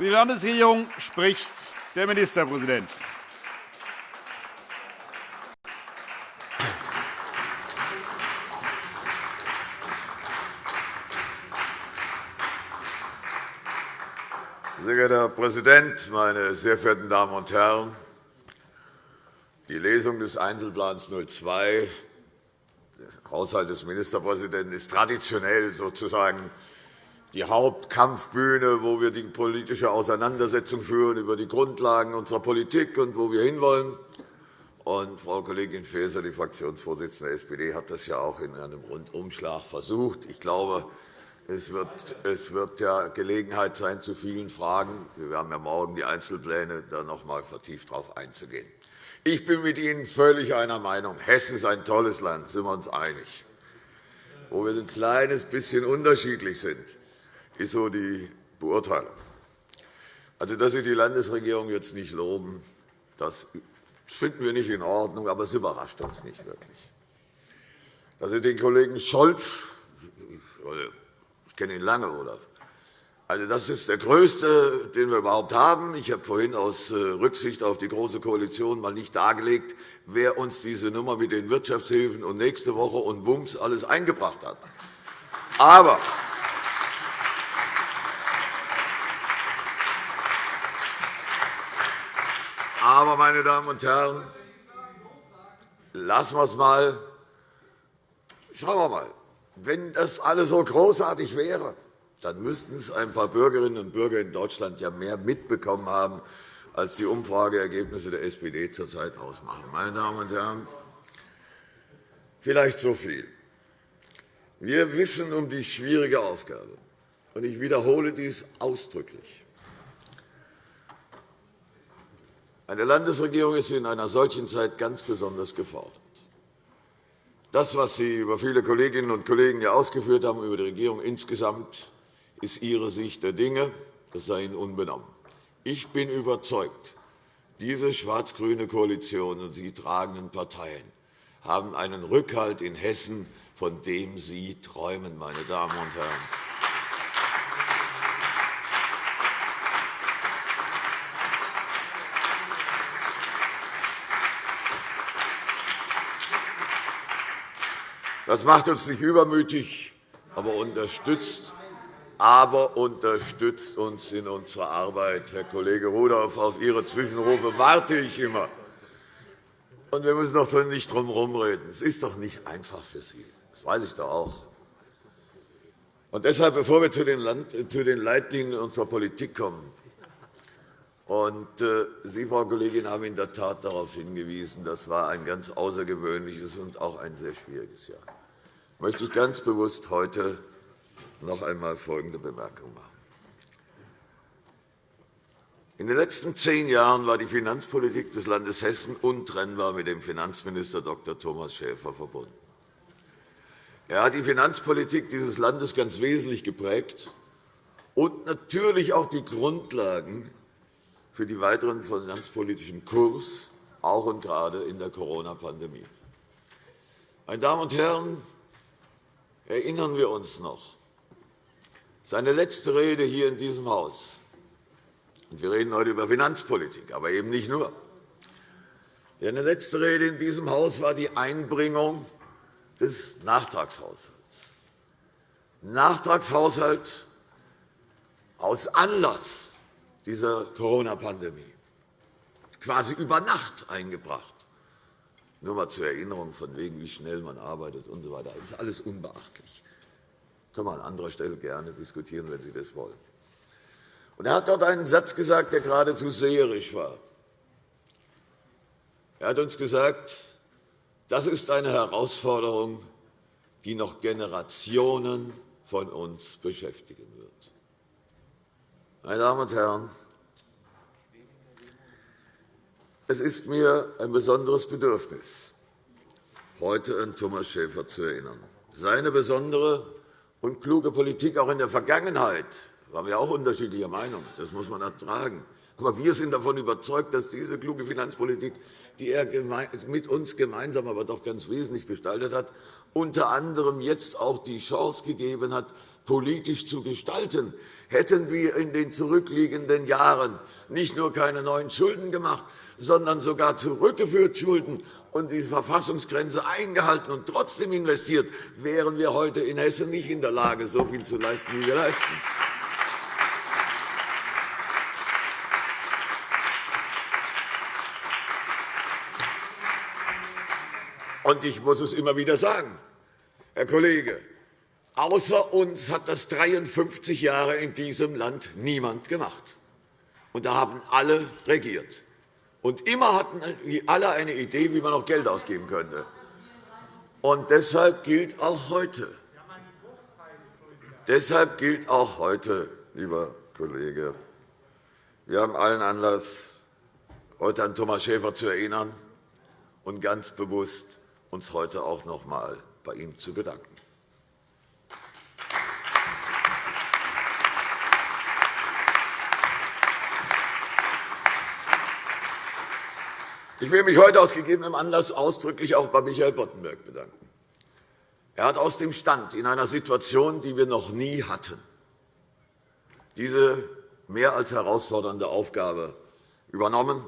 Für die Landesregierung spricht der Ministerpräsident. Sehr geehrter Herr Präsident, meine sehr verehrten Damen und Herren! Die Lesung des Einzelplans 02, des Haushalt des Ministerpräsidenten, ist traditionell sozusagen die Hauptkampfbühne, wo wir die politische Auseinandersetzung führen über die Grundlagen unserer Politik und wo wir hinwollen. Und Frau Kollegin Faeser, die Fraktionsvorsitzende der SPD, hat das ja auch in einem Rundumschlag versucht. Ich glaube, es wird, es wird ja Gelegenheit sein, zu vielen Fragen, wir haben ja morgen die Einzelpläne, da noch einmal vertieft darauf einzugehen. Ich bin mit Ihnen völlig einer Meinung. Hessen ist ein tolles Land, sind wir uns einig. Wo wir ein kleines bisschen unterschiedlich sind, ist so die Beurteilung. Also, dass Sie die Landesregierung jetzt nicht loben, das finden wir nicht in Ordnung, aber es überrascht uns nicht wirklich. Dass Sie den Kollegen Scholz, ich kenne ihn lange, oder also, das ist der größte, den wir überhaupt haben. Ich habe vorhin aus äh, Rücksicht auf die Große Koalition einmal nicht dargelegt, wer uns diese Nummer mit den Wirtschaftshilfen und nächste Woche und Wumms alles eingebracht hat. Aber Aber, meine Damen und Herren, lassen wir es einmal. Schauen wir mal. Wenn das alles so großartig wäre, dann müssten es ein paar Bürgerinnen und Bürger in Deutschland ja mehr mitbekommen haben, als die Umfrageergebnisse der SPD zurzeit ausmachen. Meine Damen und Herren, vielleicht so viel. Wir wissen um die schwierige Aufgabe, und ich wiederhole dies ausdrücklich. Eine Landesregierung ist in einer solchen Zeit ganz besonders gefordert. Das, was Sie über viele Kolleginnen und Kollegen hier ausgeführt haben, über die Regierung insgesamt, ist Ihre Sicht der Dinge. Das sei Ihnen unbenommen. Ich bin überzeugt, diese schwarz-grüne Koalition und sie tragenden Parteien haben einen Rückhalt in Hessen, von dem Sie träumen, meine Damen und Herren. Das macht uns nicht übermütig, aber unterstützt aber unterstützt uns in unserer Arbeit. Herr Kollege Rudolph, auf Ihre Zwischenrufe warte ich immer. Und wir müssen doch nicht drum herumreden. Es ist doch nicht einfach für Sie. Das weiß ich doch auch. Und deshalb, bevor wir zu den, Leitlinien unserer Politik kommen, und äh, Sie, Frau Kollegin, haben in der Tat darauf hingewiesen, das war ein ganz außergewöhnliches und auch ein sehr schwieriges Jahr. Möchte ich ganz bewusst heute noch einmal folgende Bemerkung machen. In den letzten zehn Jahren war die Finanzpolitik des Landes Hessen untrennbar mit dem Finanzminister Dr. Thomas Schäfer verbunden. Er hat die Finanzpolitik dieses Landes ganz wesentlich geprägt und natürlich auch die Grundlagen für den weiteren finanzpolitischen Kurs, auch und gerade in der Corona-Pandemie. Meine Damen und Herren, erinnern wir uns noch, seine letzte Rede hier in diesem Haus, und wir reden heute über Finanzpolitik, aber eben nicht nur, seine letzte Rede in diesem Haus war die Einbringung des Nachtragshaushalts. Nachtragshaushalt aus Anlass dieser Corona-Pandemie, quasi über Nacht eingebracht. Nur einmal zur Erinnerung, von wegen, wie schnell man arbeitet usw. So das ist alles unbeachtlich können wir an anderer Stelle gerne diskutieren, wenn Sie das wollen. Und er hat dort einen Satz gesagt, der geradezu seherisch war. Er hat uns gesagt, das ist eine Herausforderung, die noch Generationen von uns beschäftigen wird. Meine Damen und Herren, es ist mir ein besonderes Bedürfnis, heute an Thomas Schäfer zu erinnern. Seine besondere und kluge Politik auch in der Vergangenheit waren wir auch unterschiedlicher Meinung. Das muss man ertragen. Aber wir sind davon überzeugt, dass diese kluge Finanzpolitik, die er mit uns gemeinsam, aber doch ganz wesentlich gestaltet hat, unter anderem jetzt auch die Chance gegeben hat, politisch zu gestalten, hätten wir in den zurückliegenden Jahren nicht nur keine neuen Schulden gemacht, sondern sogar zurückgeführt Schulden und diese Verfassungsgrenze eingehalten und trotzdem investiert, wären wir heute in Hessen nicht in der Lage, so viel zu leisten, wie wir leisten. Und ich muss es immer wieder sagen, Herr Kollege, außer uns hat das 53 Jahre in diesem Land niemand gemacht. Und da haben alle regiert. Und immer hatten alle eine Idee, wie man noch Geld ausgeben könnte. Und deshalb gilt auch heute, deshalb gilt auch heute, lieber Kollege, wir haben allen Anlass, heute an Thomas Schäfer zu erinnern und ganz bewusst uns heute auch noch einmal bei ihm zu bedanken. Ich will mich heute aus gegebenem Anlass ausdrücklich auch bei Michael Boddenberg bedanken. Er hat aus dem Stand in einer Situation, die wir noch nie hatten, diese mehr als herausfordernde Aufgabe übernommen,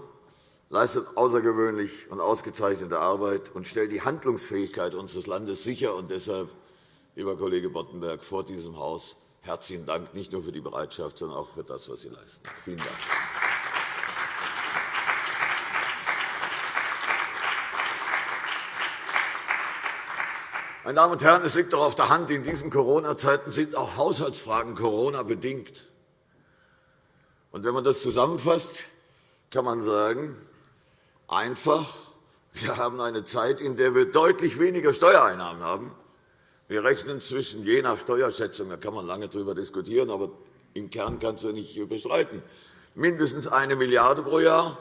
leistet außergewöhnlich und ausgezeichnete Arbeit und stellt die Handlungsfähigkeit unseres Landes sicher. Und deshalb, lieber Kollege Boddenberg, vor diesem Haus herzlichen Dank, nicht nur für die Bereitschaft, sondern auch für das, was Sie leisten. Vielen Dank. Meine Damen und Herren, es liegt doch auf der Hand, in diesen Corona-Zeiten sind auch Haushaltsfragen Corona-bedingt. Und wenn man das zusammenfasst, kann man sagen, einfach, wir haben eine Zeit, in der wir deutlich weniger Steuereinnahmen haben. Wir rechnen zwischen, je nach Steuerschätzung, da kann man lange darüber diskutieren, aber im Kern kannst du nicht bestreiten, mindestens eine Milliarde € pro Jahr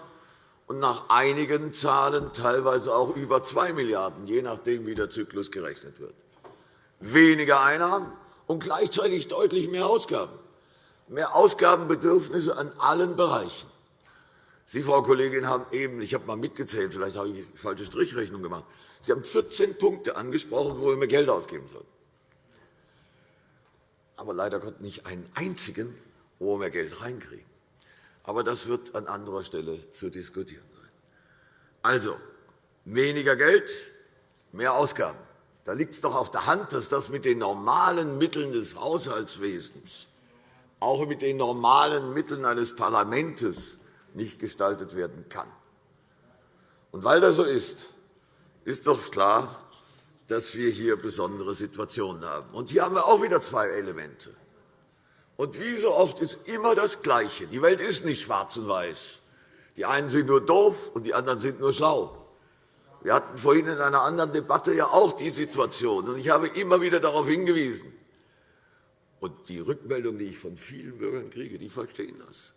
und nach einigen Zahlen teilweise auch über 2 Milliarden €, je nachdem, wie der Zyklus gerechnet wird. Weniger Einnahmen und gleichzeitig deutlich mehr Ausgaben. Mehr Ausgabenbedürfnisse an allen Bereichen. Sie, Frau Kollegin, haben eben, ich habe mal mitgezählt, vielleicht habe ich eine falsche Strichrechnung gemacht, Sie haben 14 Punkte angesprochen, wo wir mehr Geld ausgeben sollten. Aber leider Gott nicht einen einzigen, wo wir mehr Geld reinkriegen. Aber das wird an anderer Stelle zu diskutieren sein. Also, weniger Geld, mehr Ausgaben. Da liegt es doch auf der Hand, dass das mit den normalen Mitteln des Haushaltswesens, auch mit den normalen Mitteln eines Parlaments nicht gestaltet werden kann. Und weil das so ist, ist doch klar, dass wir hier besondere Situationen haben. Und hier haben wir auch wieder zwei Elemente. Und wie so oft ist immer das Gleiche. Die Welt ist nicht schwarz und weiß. Die einen sind nur doof und die anderen sind nur schlau. Wir hatten vorhin in einer anderen Debatte ja auch die Situation. Und ich habe immer wieder darauf hingewiesen. Und die Rückmeldung, die ich von vielen Bürgern kriege, die verstehen das.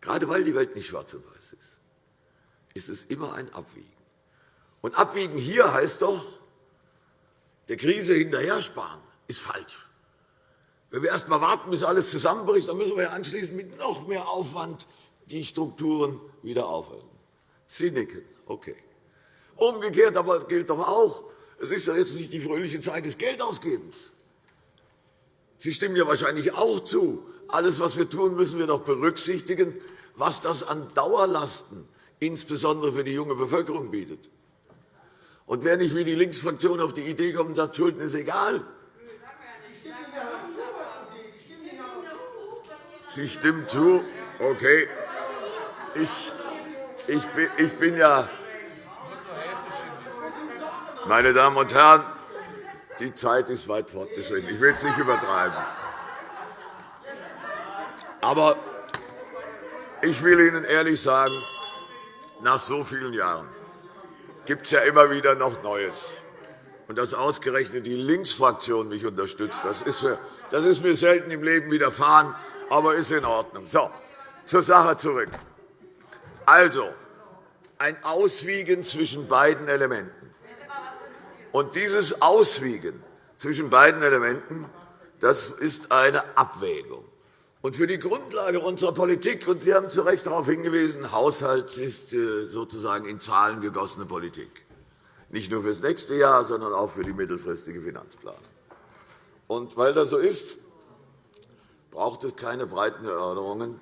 Gerade weil die Welt nicht schwarz und weiß ist, ist es immer ein Abwiegen. Und Abwiegen hier heißt doch, der Krise hinterher sparen, ist falsch. Wenn wir erst einmal warten, bis alles zusammenbricht, dann müssen wir anschließend mit noch mehr Aufwand die Strukturen wieder aufhalten. Sie nicken. Okay. Umgekehrt aber gilt doch auch, es ist ja jetzt nicht die fröhliche Zeit des Geldausgebens. Sie stimmen ja wahrscheinlich auch zu. Alles, was wir tun, müssen wir doch berücksichtigen, was das an Dauerlasten, insbesondere für die junge Bevölkerung, bietet. Und wer nicht wie die Linksfraktion auf die Idee kommt und sagt, Schulden ist egal, Sie stimmen zu. Okay. Ich, ich, bin, ich bin ja. Meine Damen und Herren, die Zeit ist weit fortgeschritten. Ich will es nicht übertreiben. Aber ich will Ihnen ehrlich sagen, nach so vielen Jahren gibt es ja immer wieder noch Neues. Und dass ausgerechnet die Linksfraktion mich unterstützt, das ist, mir, das ist mir selten im Leben widerfahren aber ist in Ordnung. So, zur Sache zurück. Also, ein Auswiegen zwischen beiden Elementen. Und dieses Auswiegen zwischen beiden Elementen das ist eine Abwägung. Und für die Grundlage unserer Politik, und Sie haben zu Recht darauf hingewiesen, Haushalt ist äh, sozusagen in Zahlen gegossene Politik. Nicht nur für das nächste Jahr, sondern auch für die mittelfristige Finanzplanung. Und weil das so ist, braucht es keine breiten Erörterungen,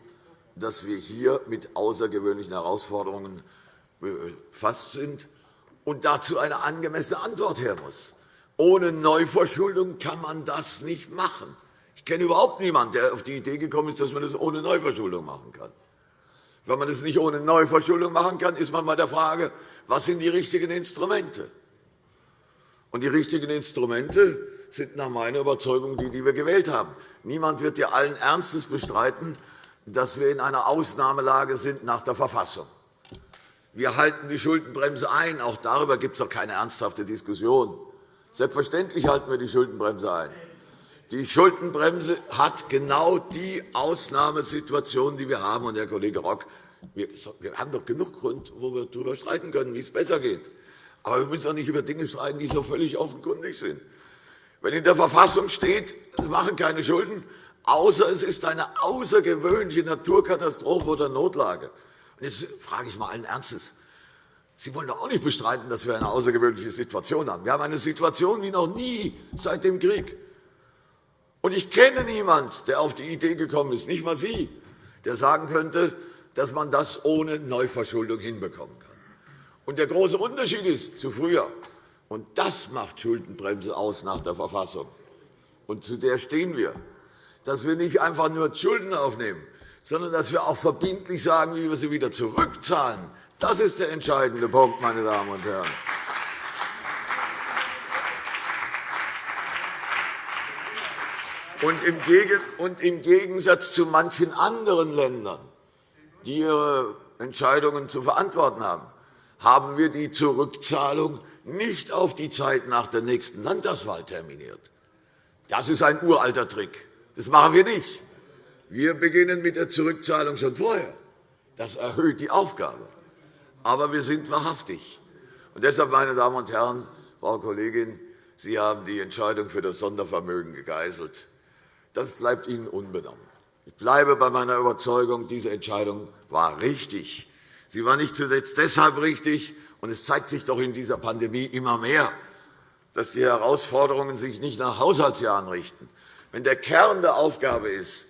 dass wir hier mit außergewöhnlichen Herausforderungen befasst sind und dazu eine angemessene Antwort her muss. Ohne Neuverschuldung kann man das nicht machen. Ich kenne überhaupt niemanden, der auf die Idee gekommen ist, dass man das ohne Neuverschuldung machen kann. Wenn man das nicht ohne Neuverschuldung machen kann, ist man bei der Frage, was sind die richtigen Instrumente? Und die richtigen Instrumente sind nach meiner Überzeugung die, die wir gewählt haben. Niemand wird ja allen Ernstes bestreiten, dass wir in einer Ausnahmelage sind nach der Verfassung. Wir halten die Schuldenbremse ein. Auch darüber gibt es doch keine ernsthafte Diskussion. Selbstverständlich halten wir die Schuldenbremse ein. Die Schuldenbremse hat genau die Ausnahmesituation, die wir haben. Und, Herr Kollege Rock, wir haben doch genug Grund, wo wir darüber streiten können, wie es besser geht. Aber wir müssen doch nicht über Dinge streiten, die so völlig offenkundig sind. Wenn in der Verfassung steht, wir machen keine Schulden, außer es ist eine außergewöhnliche Naturkatastrophe oder Notlage. Jetzt frage ich mal allen Ernstes. Sie wollen doch auch nicht bestreiten, dass wir eine außergewöhnliche Situation haben. Wir haben eine Situation wie noch nie seit dem Krieg. Und ich kenne niemanden, der auf die Idee gekommen ist, nicht einmal Sie, der sagen könnte, dass man das ohne Neuverschuldung hinbekommen kann. Und der große Unterschied ist zu früher, und das macht Schuldenbremse aus nach der Verfassung, und zu der stehen wir, dass wir nicht einfach nur Schulden aufnehmen, sondern dass wir auch verbindlich sagen, wie wir sie wieder zurückzahlen. Das ist der entscheidende Punkt, meine Damen und Herren. Und im Gegensatz zu manchen anderen Ländern, die ihre Entscheidungen zu verantworten haben, haben wir die Zurückzahlung nicht auf die Zeit nach der nächsten Landtagswahl terminiert. Das ist ein uralter Trick. Das machen wir nicht. Wir beginnen mit der Zurückzahlung schon vorher. Das erhöht die Aufgabe. Aber wir sind wahrhaftig. Und deshalb, meine Damen und Herren, Frau Kollegin, Sie haben die Entscheidung für das Sondervermögen gegeißelt. Das bleibt Ihnen unbenommen. Ich bleibe bei meiner Überzeugung, diese Entscheidung war richtig. Sie war nicht zuletzt deshalb richtig, und es zeigt sich doch in dieser Pandemie immer mehr, dass die Herausforderungen sich nicht nach Haushaltsjahren richten. Wenn der Kern der Aufgabe ist,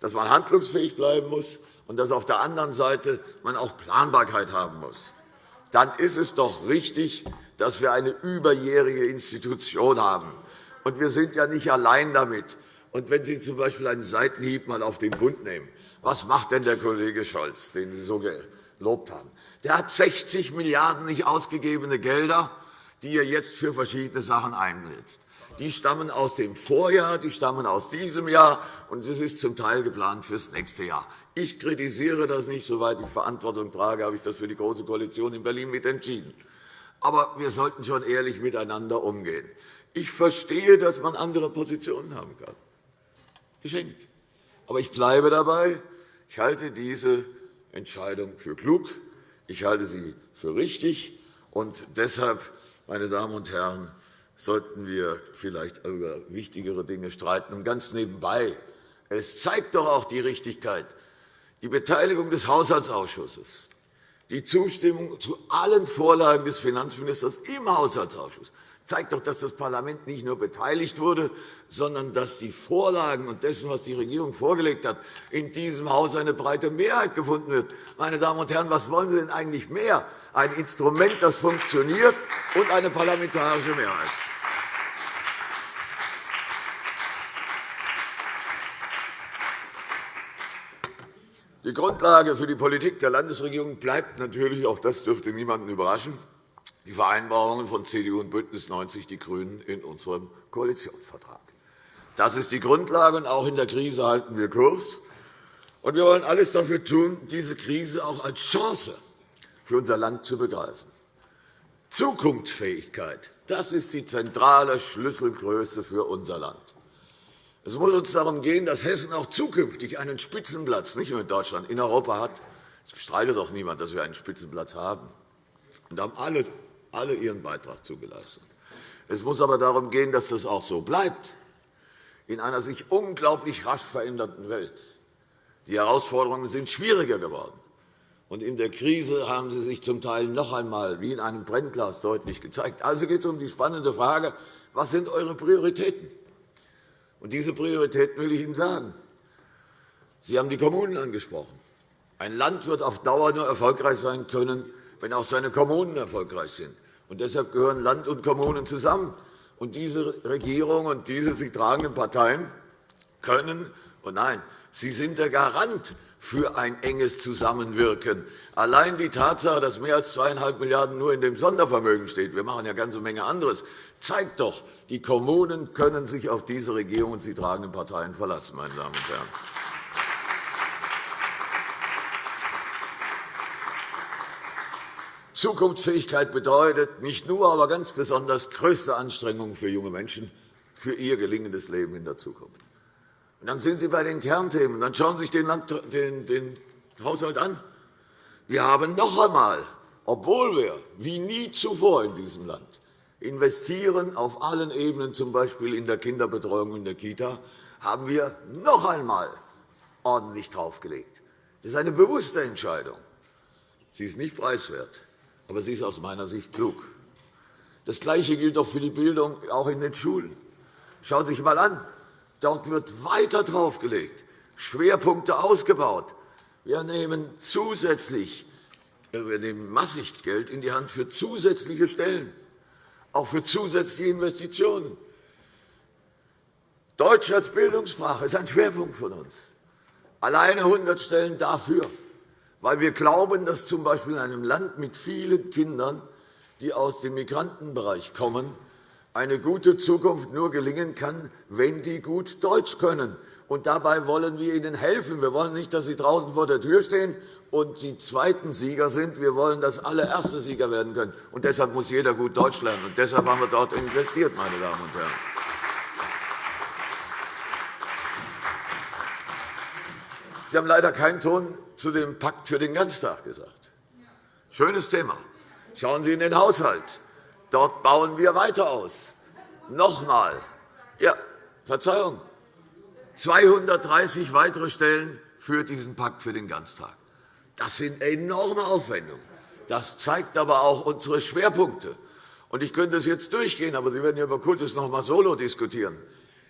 dass man handlungsfähig bleiben muss und dass auf der anderen Seite man auch Planbarkeit haben muss, dann ist es doch richtig, dass wir eine überjährige Institution haben. Und wir sind ja nicht allein damit. Und wenn Sie z. B. einen Seitenhieb mal auf den Bund nehmen, was macht denn der Kollege Scholz, den Sie so gelobt haben? Der hat 60 Milliarden € nicht ausgegebene Gelder, die er jetzt für verschiedene Sachen einsetzt. Die stammen aus dem Vorjahr, die stammen aus diesem Jahr, und es ist zum Teil geplant für das nächste Jahr. Ich kritisiere das nicht. Soweit ich Verantwortung trage, habe ich das für die Große Koalition in Berlin mit entschieden. Aber wir sollten schon ehrlich miteinander umgehen. Ich verstehe, dass man andere Positionen haben kann. Geschenkt. Aber ich bleibe dabei. Ich halte diese Entscheidung für klug. Ich halte sie für richtig. Und deshalb, meine Damen und Herren, sollten wir vielleicht über wichtigere Dinge streiten. Und ganz nebenbei, es zeigt doch auch die Richtigkeit, die Beteiligung des Haushaltsausschusses, die Zustimmung zu allen Vorlagen des Finanzministers im Haushaltsausschuss zeigt doch, dass das Parlament nicht nur beteiligt wurde, sondern dass die Vorlagen und dessen, was die Regierung vorgelegt hat, in diesem Haus eine breite Mehrheit gefunden wird. Meine Damen und Herren, was wollen Sie denn eigentlich mehr? Ein Instrument, das funktioniert, und eine parlamentarische Mehrheit. Die Grundlage für die Politik der Landesregierung bleibt natürlich, auch das dürfte niemanden überraschen, die Vereinbarungen von CDU und BÜNDNIS 90 die GRÜNEN in unserem Koalitionsvertrag. Das ist die Grundlage, und auch in der Krise halten wir Kurs. Und wir wollen alles dafür tun, diese Krise auch als Chance für unser Land zu begreifen. Zukunftsfähigkeit, das ist die zentrale Schlüsselgröße für unser Land. Es muss uns darum gehen, dass Hessen auch zukünftig einen Spitzenplatz, nicht nur in Deutschland, in Europa hat. Es bestreitet doch niemand, dass wir einen Spitzenplatz haben. Und da haben alle alle ihren Beitrag zugeleistet. Es muss aber darum gehen, dass das auch so bleibt, in einer sich unglaublich rasch verändernden Welt. Die Herausforderungen sind schwieriger geworden. Und in der Krise haben sie sich zum Teil noch einmal wie in einem Brennglas deutlich gezeigt. Also geht es um die spannende Frage, was sind eure Prioritäten? Und diese Prioritäten will ich Ihnen sagen. Sie haben die Kommunen angesprochen. Ein Land wird auf Dauer nur erfolgreich sein können, wenn auch seine Kommunen erfolgreich sind. Und deshalb gehören Land und Kommunen zusammen. Und diese Regierung und diese sie tragenden Parteien können und nein, sie sind der Garant für ein enges Zusammenwirken. Allein die Tatsache, dass mehr als 2,5 Milliarden € nur in dem Sondervermögen steht, wir machen ja eine ganze Menge anderes, zeigt doch, die Kommunen können sich auf diese Regierung und die tragenden Parteien verlassen. Meine Damen und Herren. Zukunftsfähigkeit bedeutet nicht nur, aber ganz besonders größte Anstrengungen für junge Menschen für ihr gelingendes Leben in der Zukunft. Und dann sind Sie bei den Kernthemen. Dann schauen Sie sich den, Land, den, den Haushalt an. Wir haben noch einmal, obwohl wir wie nie zuvor in diesem Land investieren auf allen Ebenen, z. B. in der Kinderbetreuung in der Kita, haben wir noch einmal ordentlich draufgelegt. Das ist eine bewusste Entscheidung. Sie ist nicht preiswert, aber sie ist aus meiner Sicht klug. Das Gleiche gilt auch für die Bildung, auch in den Schulen. Schauen Sie sich einmal an. Dort wird weiter draufgelegt, Schwerpunkte ausgebaut. Wir nehmen zusätzlich wir nehmen massig Geld in die Hand für zusätzliche Stellen, auch für zusätzliche Investitionen. Deutsch als Bildungssprache ist ein Schwerpunkt von uns. Alleine 100 Stellen dafür, weil wir glauben, dass z. B. in einem Land mit vielen Kindern, die aus dem Migrantenbereich kommen, eine gute Zukunft nur gelingen kann, wenn die gut Deutsch können. Und dabei wollen wir ihnen helfen. Wir wollen nicht, dass sie draußen vor der Tür stehen und die zweiten Sieger sind. Wir wollen, dass alle erste Sieger werden können. Und deshalb muss jeder gut Deutsch lernen. Und deshalb haben wir dort investiert, meine Damen und Herren. Sie haben leider keinen Ton zu dem Pakt für den Ganztag gesagt. Schönes Thema. Schauen Sie in den Haushalt. Dort bauen wir weiter aus. Noch einmal. Ja, Verzeihung. 230 weitere Stellen für diesen Pakt für den Ganztag. Das sind enorme Aufwendungen. Das zeigt aber auch unsere Schwerpunkte. Ich könnte es jetzt durchgehen, aber Sie werden ja über Kultus noch einmal solo diskutieren.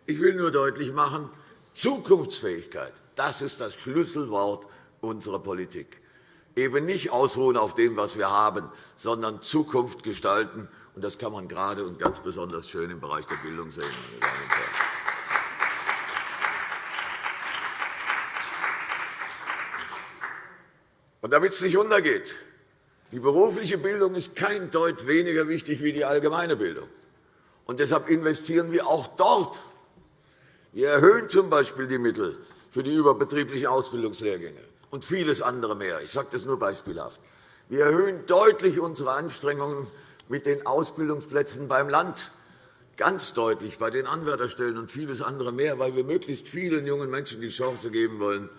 Ich will nur deutlich machen, Zukunftsfähigkeit, das ist das Schlüsselwort unserer Politik. Eben nicht ausruhen auf dem, was wir haben, sondern Zukunft gestalten. das kann man gerade und ganz besonders schön im Bereich der Bildung sehen. Meine Damen und Herren. Und damit es nicht untergeht, die berufliche Bildung ist kein Deut weniger wichtig wie die allgemeine Bildung. Und deshalb investieren wir auch dort. Wir erhöhen z.B. die Mittel für die überbetrieblichen Ausbildungslehrgänge und vieles andere mehr. Ich sage das nur beispielhaft. Wir erhöhen deutlich unsere Anstrengungen mit den Ausbildungsplätzen beim Land, ganz deutlich bei den Anwärterstellen und vieles andere mehr, weil wir möglichst vielen jungen Menschen die Chance geben wollen,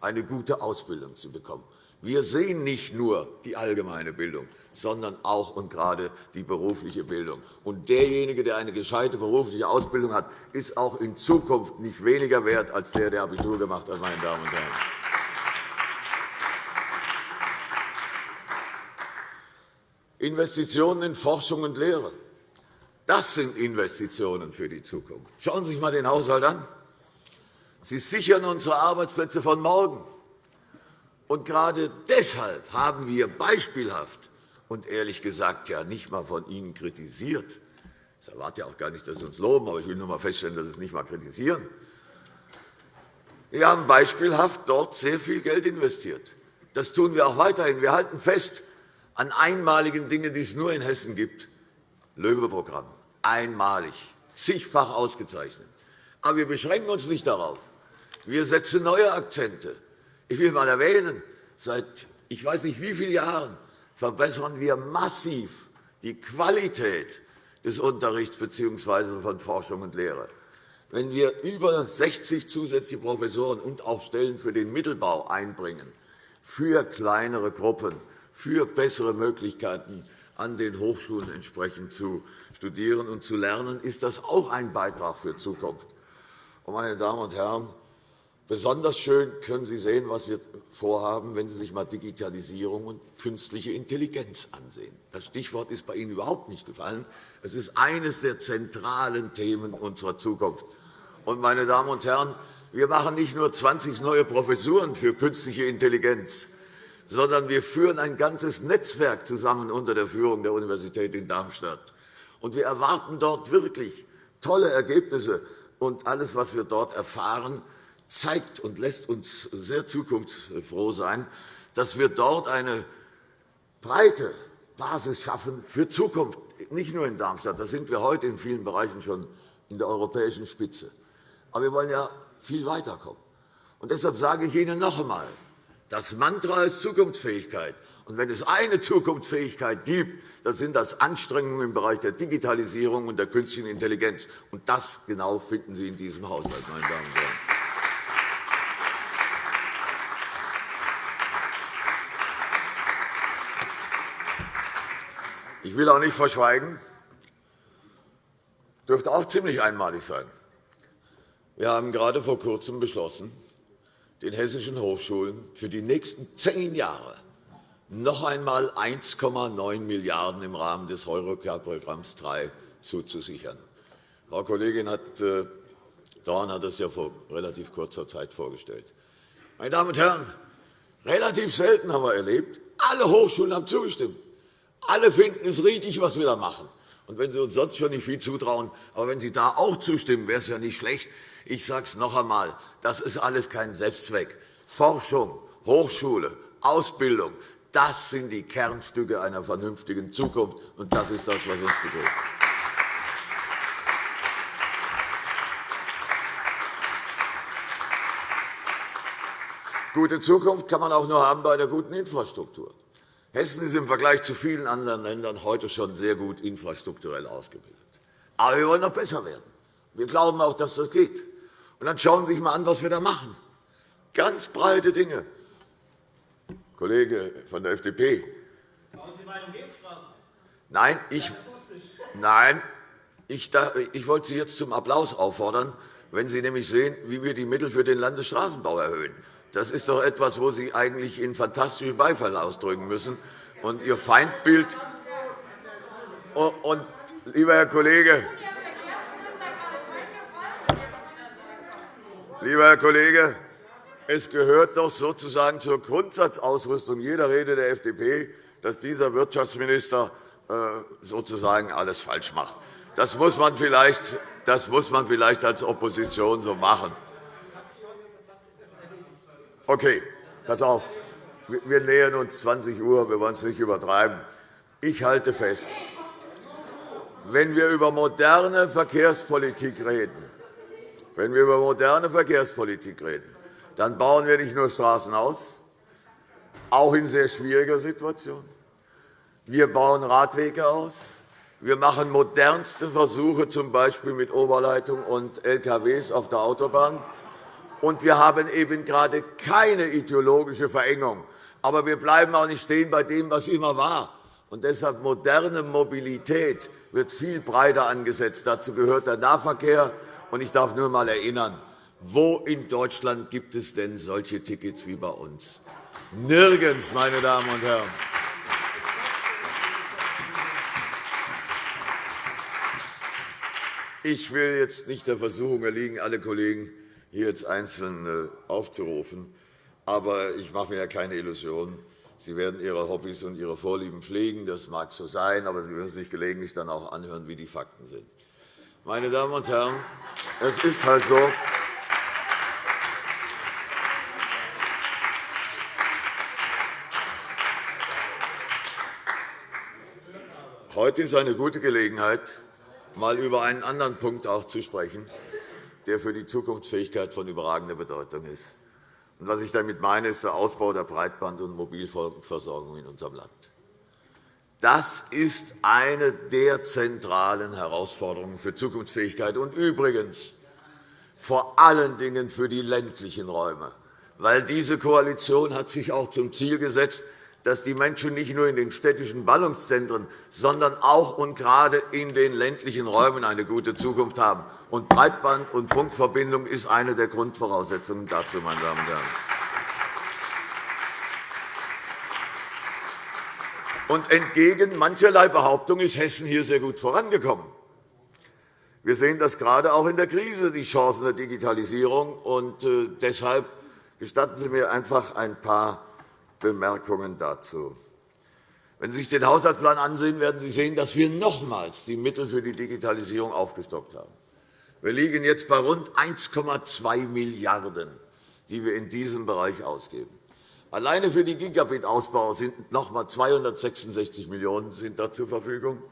eine gute Ausbildung zu bekommen. Wir sehen nicht nur die allgemeine Bildung, sondern auch und gerade die berufliche Bildung. Und derjenige, der eine gescheite berufliche Ausbildung hat, ist auch in Zukunft nicht weniger wert als der, der Abitur gemacht hat. Meine Damen und Herren. Investitionen in Forschung und Lehre. Das sind Investitionen für die Zukunft. Schauen Sie sich einmal den Haushalt an. Sie sichern unsere Arbeitsplätze von morgen. Und gerade deshalb haben wir beispielhaft und ehrlich gesagt ja nicht einmal von Ihnen kritisiert. Ich erwarte ja auch gar nicht, dass Sie uns loben, aber ich will nur einmal feststellen, dass Sie es nicht einmal kritisieren. Wir haben beispielhaft dort sehr viel Geld investiert. Das tun wir auch weiterhin. Wir halten fest an einmaligen Dingen, die es nur in Hessen gibt. Löwe-Programm, einmalig, zigfach ausgezeichnet. Aber wir beschränken uns nicht darauf. Wir setzen neue Akzente. Ich will einmal erwähnen, seit ich weiß nicht wie vielen Jahren verbessern wir massiv die Qualität des Unterrichts bzw. von Forschung und Lehre. Wenn wir über 60 zusätzliche Professoren und auch Stellen für den Mittelbau einbringen, für kleinere Gruppen, für bessere Möglichkeiten, an den Hochschulen entsprechend zu studieren und zu lernen, ist das auch ein Beitrag für Zukunft. Meine Damen und Herren, Besonders schön können Sie sehen, was wir vorhaben, wenn Sie sich einmal Digitalisierung und künstliche Intelligenz ansehen. Das Stichwort ist bei Ihnen überhaupt nicht gefallen. Es ist eines der zentralen Themen unserer Zukunft. Meine Damen und Herren, wir machen nicht nur 20 neue Professuren für künstliche Intelligenz, sondern wir führen ein ganzes Netzwerk zusammen unter der Führung der Universität in Darmstadt. Und wir erwarten dort wirklich tolle Ergebnisse. Und alles, was wir dort erfahren, zeigt und lässt uns sehr zukunftsfroh sein, dass wir dort eine breite Basis schaffen für Zukunft, nicht nur in Darmstadt. Da sind wir heute in vielen Bereichen schon in der europäischen Spitze. Aber wir wollen ja viel weiterkommen. Und deshalb sage ich Ihnen noch einmal, das Mantra ist Zukunftsfähigkeit. Und wenn es eine Zukunftsfähigkeit gibt, dann sind das Anstrengungen im Bereich der Digitalisierung und der künstlichen Intelligenz. Und das genau finden Sie in diesem Haushalt, meine Damen und Herren. Ich will auch nicht verschweigen, dürfte auch ziemlich einmalig sein. Wir haben gerade vor Kurzem beschlossen, den hessischen Hochschulen für die nächsten zehn Jahre noch einmal 1,9 Milliarden € im Rahmen des Eurocard-Programms III zuzusichern. Frau Kollegin äh, Dorn hat das ja vor relativ kurzer Zeit vorgestellt. Meine Damen und Herren, relativ selten haben wir erlebt, alle Hochschulen haben zugestimmt. Alle finden es richtig, was wir da machen. Und wenn Sie uns sonst schon nicht viel zutrauen, aber wenn Sie da auch zustimmen, wäre es ja nicht schlecht. Ich sage es noch einmal, das ist alles kein Selbstzweck. Forschung, Hochschule, Ausbildung, das sind die Kernstücke einer vernünftigen Zukunft, und das ist das, was uns bedroht. Gute Zukunft kann man auch nur haben bei einer guten Infrastruktur. Hessen ist im Vergleich zu vielen anderen Ländern heute schon sehr gut infrastrukturell ausgebildet. Aber wir wollen noch besser werden. Wir glauben auch, dass das geht. Und dann schauen Sie sich einmal an, was wir da machen. Ganz breite Dinge. Kollege von der FDP. Bauen Sie mal Umgehungsstraßen? Nein, ich, nein ich, ich wollte Sie jetzt zum Applaus auffordern, wenn Sie nämlich sehen, wie wir die Mittel für den Landesstraßenbau erhöhen. Das ist doch etwas, wo Sie eigentlich in fantastischen Beifall ausdrücken müssen. Und Ihr Feindbild und, lieber Herr Kollege, lieber Herr Kollege, es gehört doch sozusagen zur Grundsatzausrüstung jeder Rede der FDP, dass dieser Wirtschaftsminister äh, sozusagen alles falsch macht. Das muss man vielleicht, das muss man vielleicht als Opposition so machen. Okay, pass auf. Wir nähern uns 20 Uhr. Wir wollen es nicht übertreiben. Ich halte fest, wenn wir über moderne Verkehrspolitik reden, wenn wir über moderne Verkehrspolitik reden, dann bauen wir nicht nur Straßen aus, auch in sehr schwieriger Situation. Wir bauen Radwege aus. Wir machen modernste Versuche, z. B. mit Oberleitung und LKWs auf der Autobahn. Und wir haben eben gerade keine ideologische Verengung. Aber wir bleiben auch nicht stehen bei dem, was immer war. Und deshalb moderne Mobilität wird viel breiter angesetzt. Dazu gehört der Nahverkehr. Und ich darf nur einmal erinnern, wo in Deutschland gibt es denn solche Tickets wie bei uns? Nirgends, meine Damen und Herren. Ich will jetzt nicht der Versuchung erliegen, alle Kollegen hier jetzt einzeln äh, aufzurufen. Aber ich mache mir ja keine Illusionen. Sie werden Ihre Hobbys und Ihre Vorlieben pflegen. Das mag so sein, aber Sie werden sich gelegentlich dann auch anhören, wie die Fakten sind. Meine Damen und Herren, es ist halt so, Heute ist eine gute Gelegenheit, einmal über einen anderen Punkt auch zu sprechen, der für die Zukunftsfähigkeit von überragender Bedeutung ist. was ich damit meine, ist der Ausbau der Breitband- und Mobilfunkversorgung in unserem Land. Das ist eine der zentralen Herausforderungen für Zukunftsfähigkeit und übrigens vor allen Dingen für die ländlichen Räume. Weil diese Koalition hat sich auch zum Ziel gesetzt, dass die Menschen nicht nur in den städtischen Ballungszentren, sondern auch und gerade in den ländlichen Räumen eine gute Zukunft haben. Und Breitband- und Funkverbindung ist eine der Grundvoraussetzungen dazu, meine Damen und Herren. Und entgegen mancherlei Behauptung ist Hessen hier sehr gut vorangekommen. Wir sehen das gerade auch in der Krise, die Chancen der Digitalisierung. Und äh, deshalb gestatten Sie mir einfach ein paar Bemerkungen dazu. Wenn Sie sich den Haushaltsplan ansehen, werden Sie sehen, dass wir nochmals die Mittel für die Digitalisierung aufgestockt haben. Wir liegen jetzt bei rund 1,2 Milliarden €, die wir in diesem Bereich ausgeben. Alleine für den Gigabit-Ausbau sind noch einmal 266 Millionen € sind da zur Verfügung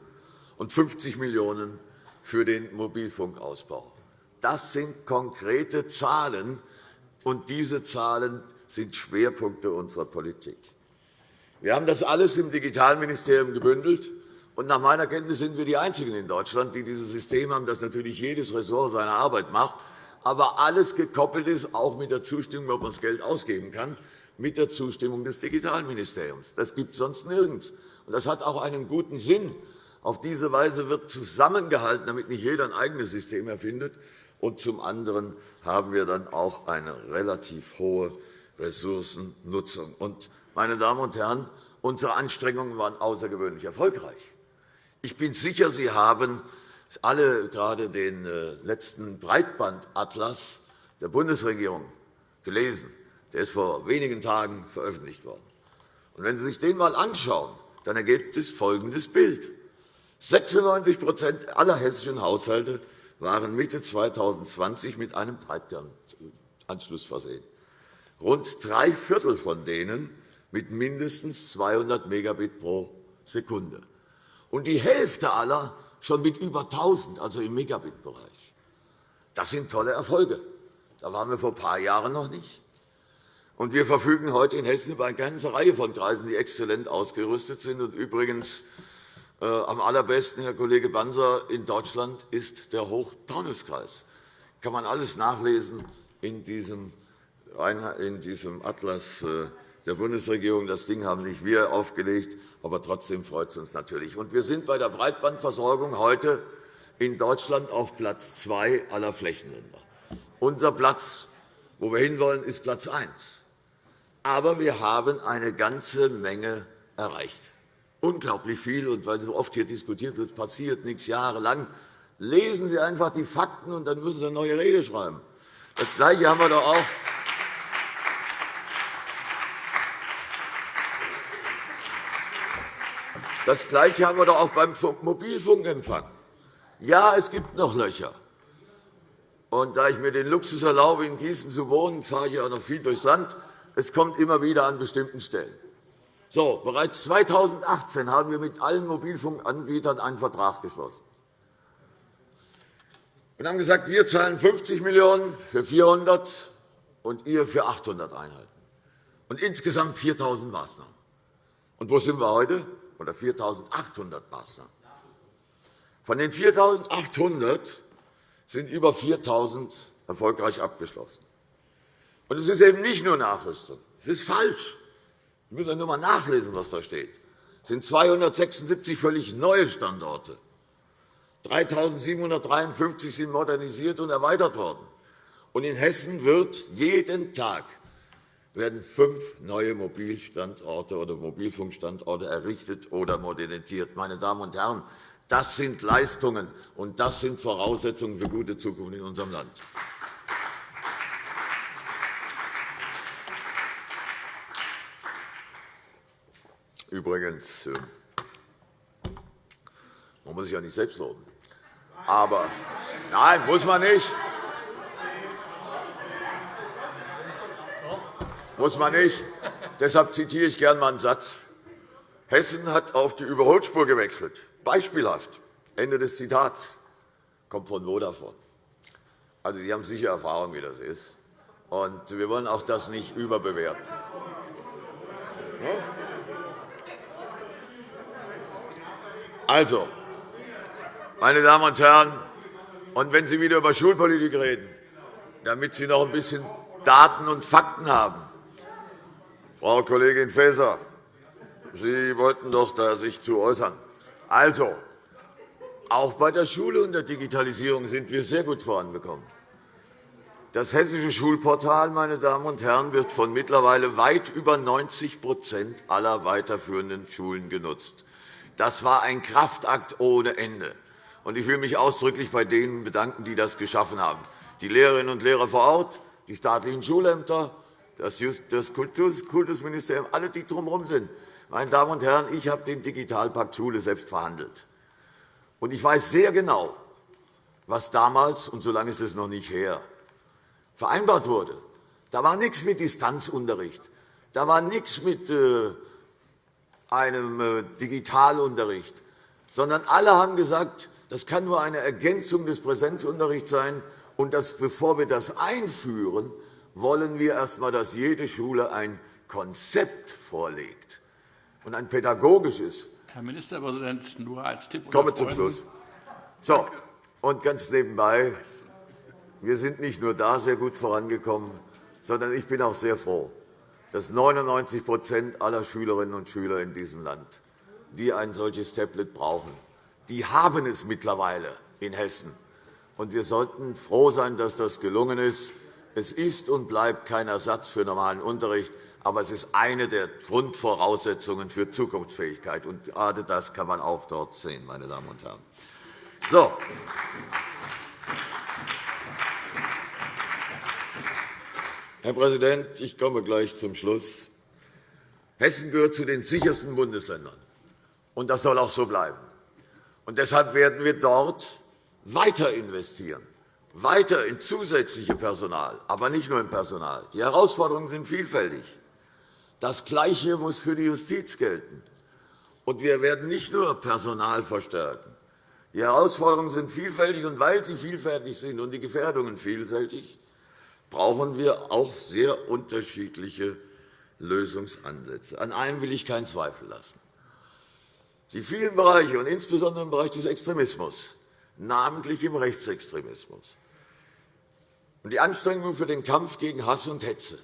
und 50 Millionen € für den Mobilfunkausbau. Das sind konkrete Zahlen, und diese Zahlen sind Schwerpunkte unserer Politik. Wir haben das alles im Digitalministerium gebündelt. Und nach meiner Kenntnis sind wir die Einzigen in Deutschland, die dieses System haben, das natürlich jedes Ressort seine Arbeit macht, aber alles gekoppelt ist, auch mit der Zustimmung, ob man das Geld ausgeben kann, mit der Zustimmung des Digitalministeriums. Das gibt es sonst nirgends. Und das hat auch einen guten Sinn. Auf diese Weise wird zusammengehalten, damit nicht jeder ein eigenes System erfindet. Und zum anderen haben wir dann auch eine relativ hohe Ressourcennutzung. Und meine Damen und Herren, unsere Anstrengungen waren außergewöhnlich erfolgreich. Ich bin sicher, Sie haben alle gerade den äh, letzten Breitbandatlas der Bundesregierung gelesen. Der ist vor wenigen Tagen veröffentlicht worden. Und wenn Sie sich den einmal anschauen, dann ergibt es folgendes Bild. 96% aller hessischen Haushalte waren Mitte 2020 mit einem Breitbandanschluss versehen. Rund drei Viertel von denen mit mindestens 200 Megabit pro Sekunde. Und die Hälfte aller schon mit über 1.000, also im Megabit-Bereich. Das sind tolle Erfolge. Da waren wir vor ein paar Jahren noch nicht. Und wir verfügen heute in Hessen über eine ganze Reihe von Kreisen, die exzellent ausgerüstet sind. Und übrigens äh, am allerbesten, Herr Kollege Banzer, in Deutschland ist der Hochtaunuskreis. Kann man alles nachlesen in diesem, in diesem Atlas äh, der Bundesregierung. Das Ding haben nicht wir aufgelegt, aber trotzdem freut es uns natürlich. wir sind bei der Breitbandversorgung heute in Deutschland auf Platz zwei aller Flächenländer. Unser Platz, wo wir hinwollen, ist Platz eins. Aber wir haben eine ganze Menge erreicht. Unglaublich viel. Und weil so oft hier diskutiert wird, passiert nichts jahrelang. Lesen Sie einfach die Fakten, und dann müssen Sie eine neue Rede schreiben. Das Gleiche haben wir doch auch Das Gleiche haben wir doch auch beim Mobilfunkempfang. Ja, es gibt noch Löcher. Und da ich mir den Luxus erlaube, in Gießen zu wohnen, fahre ich auch noch viel durchs Land. Es kommt immer wieder an bestimmten Stellen. So, bereits 2018 haben wir mit allen Mobilfunkanbietern einen Vertrag geschlossen. Wir haben gesagt, wir zahlen 50 Millionen € für 400 und ihr für 800 Einheiten. Und insgesamt 4.000 Maßnahmen. Und wo sind wir heute? oder 4.800 Maßnahmen. Von den 4.800 sind über 4.000 erfolgreich abgeschlossen. Und es ist eben nicht nur Nachrüstung. Es ist falsch. Sie müssen nur einmal nachlesen, was da steht. Es sind 276 völlig neue Standorte. 3.753 sind modernisiert und erweitert worden. Und in Hessen wird jeden Tag werden fünf neue Mobilstandorte oder Mobilfunkstandorte errichtet oder modernisiert. Meine Damen und Herren, das sind Leistungen, und das sind Voraussetzungen für gute Zukunft in unserem Land. Übrigens, äh, man muss sich ja nicht selbst loben. Aber nein, muss man nicht. Muss man nicht. Deshalb zitiere ich gerne einmal einen Satz. Hessen hat auf die Überholspur gewechselt. Beispielhaft. Ende des Zitats. Kommt von Vodafone. Also, die haben sicher Erfahrung, wie das ist. Und wir wollen auch das nicht überbewerten. Also, meine Damen und Herren, und wenn Sie wieder über Schulpolitik reden, damit Sie noch ein bisschen Daten und Fakten haben, Frau Kollegin Faeser, Sie wollten doch da sich zu äußern. Also, auch bei der Schule und der Digitalisierung sind wir sehr gut vorangekommen. Das Hessische Schulportal meine Damen und Herren, wird von mittlerweile weit über 90% aller weiterführenden Schulen genutzt. Das war ein Kraftakt ohne Ende. Ich will mich ausdrücklich bei denen bedanken, die das geschaffen haben. Die Lehrerinnen und Lehrer vor Ort, die staatlichen Schulämter, das Kultusministerium, alle, die drumherum sind. Meine Damen und Herren, ich habe den Digitalpakt Schule selbst verhandelt. Und ich weiß sehr genau, was damals, und so lange ist es noch nicht her, vereinbart wurde. Da war nichts mit Distanzunterricht. Da war nichts mit äh, einem äh, Digitalunterricht, sondern alle haben gesagt, das kann nur eine Ergänzung des Präsenzunterrichts sein. Und dass, bevor wir das einführen, wollen wir erst einmal, dass jede Schule ein Konzept vorlegt und ein pädagogisches. Herr Ministerpräsident, nur als Tipp. Ich komme zum Schluss. So, und ganz nebenbei, wir sind nicht nur da sehr gut vorangekommen, sondern ich bin auch sehr froh, dass 99% aller Schülerinnen und Schüler in diesem Land, die ein solches Tablet brauchen, die haben es mittlerweile in Hessen. Und wir sollten froh sein, dass das gelungen ist. Es ist und bleibt kein Ersatz für normalen Unterricht, aber es ist eine der Grundvoraussetzungen für Zukunftsfähigkeit. Und gerade das kann man auch dort sehen, meine Damen und Herren. So. Herr Präsident, ich komme gleich zum Schluss. Hessen gehört zu den sichersten Bundesländern, und das soll auch so bleiben. Und deshalb werden wir dort weiter investieren weiter in zusätzliche Personal, aber nicht nur in Personal. Die Herausforderungen sind vielfältig. Das Gleiche muss für die Justiz gelten. Und wir werden nicht nur Personal verstärken. Die Herausforderungen sind vielfältig, und weil sie vielfältig sind und die Gefährdungen vielfältig, brauchen wir auch sehr unterschiedliche Lösungsansätze. An einem will ich keinen Zweifel lassen. Die vielen Bereiche, und insbesondere im Bereich des Extremismus, namentlich im Rechtsextremismus, und die Anstrengungen für den Kampf gegen Hass und Hetze,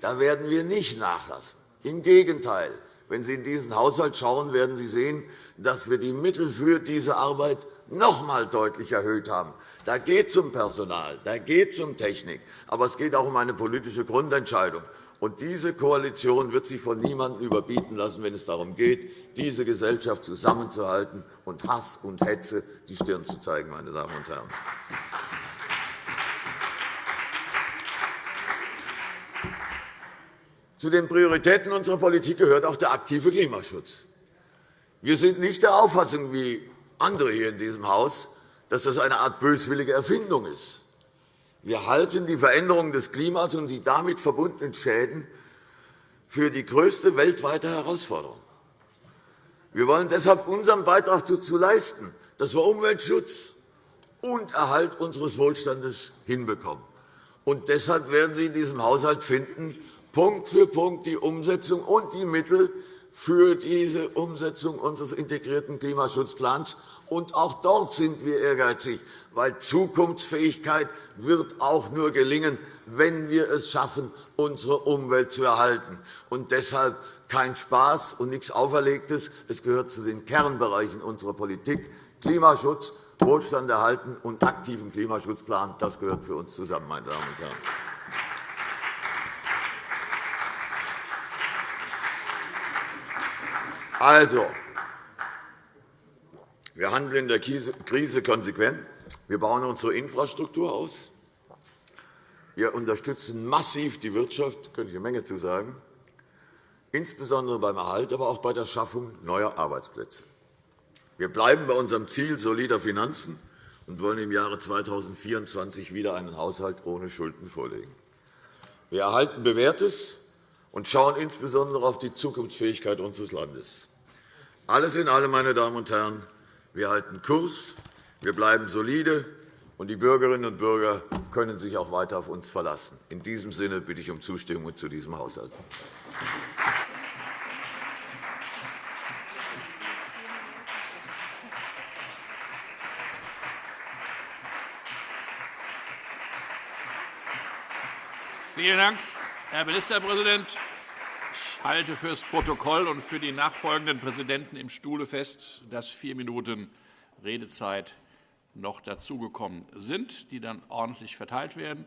da werden wir nicht nachlassen. Im Gegenteil. Wenn Sie in diesen Haushalt schauen, werden Sie sehen, dass wir die Mittel für diese Arbeit noch einmal deutlich erhöht haben. Da geht es um Personal, da geht es um Technik, aber es geht auch um eine politische Grundentscheidung. Und diese Koalition wird sich von niemandem überbieten lassen, wenn es darum geht, diese Gesellschaft zusammenzuhalten und Hass und Hetze die Stirn zu zeigen. Meine Damen und Herren. Zu den Prioritäten unserer Politik gehört auch der aktive Klimaschutz. Wir sind nicht der Auffassung, wie andere hier in diesem Haus, dass das eine Art böswillige Erfindung ist. Wir halten die Veränderung des Klimas und die damit verbundenen Schäden für die größte weltweite Herausforderung. Wir wollen deshalb unseren Beitrag dazu leisten, dass wir Umweltschutz und Erhalt unseres Wohlstandes hinbekommen. Und deshalb werden Sie in diesem Haushalt finden, Punkt für Punkt die Umsetzung und die Mittel für diese Umsetzung unseres integrierten Klimaschutzplans. Und auch dort sind wir ehrgeizig, weil Zukunftsfähigkeit wird auch nur gelingen, wenn wir es schaffen, unsere Umwelt zu erhalten. Und deshalb kein Spaß und nichts Auferlegtes. Es gehört zu den Kernbereichen unserer Politik. Klimaschutz, Wohlstand erhalten und aktiven Klimaschutzplan. Das gehört für uns zusammen, meine Damen und Herren. Also, wir handeln in der Krise konsequent. Wir bauen unsere Infrastruktur aus. Wir unterstützen massiv die Wirtschaft, da könnte ich eine Menge zu sagen, insbesondere beim Erhalt, aber auch bei der Schaffung neuer Arbeitsplätze. Wir bleiben bei unserem Ziel solider Finanzen und wollen im Jahre 2024 wieder einen Haushalt ohne Schulden vorlegen. Wir erhalten Bewährtes und schauen insbesondere auf die Zukunftsfähigkeit unseres Landes. Alles in allem, meine Damen und Herren, wir halten Kurs, wir bleiben solide, und die Bürgerinnen und Bürger können sich auch weiter auf uns verlassen. In diesem Sinne bitte ich um Zustimmung zu diesem Haushalt. Vielen Dank, Herr Ministerpräsident. Ich halte für das Protokoll und für die nachfolgenden Präsidenten im Stuhle fest, dass vier Minuten Redezeit noch dazugekommen sind, die dann ordentlich verteilt werden.